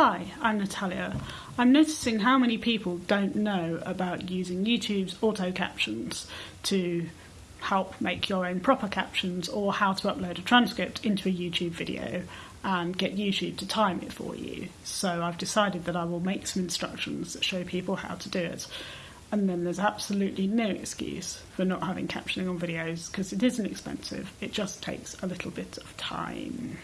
Hi, I'm Natalia. I'm noticing how many people don't know about using YouTube's auto captions to help make your own proper captions or how to upload a transcript into a YouTube video and get YouTube to time it for you. So I've decided that I will make some instructions that show people how to do it. And then there's absolutely no excuse for not having captioning on videos because it isn't expensive, it just takes a little bit of time.